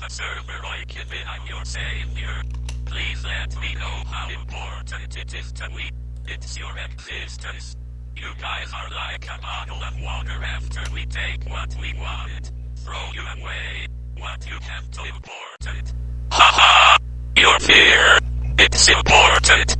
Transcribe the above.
the server like be. I'm your savior. Please let me know how important it is to me. It's your existence. You guys are like a bottle of water after we take what we want. Throw you away. What you have to import it. Haha! Your fear. It's important.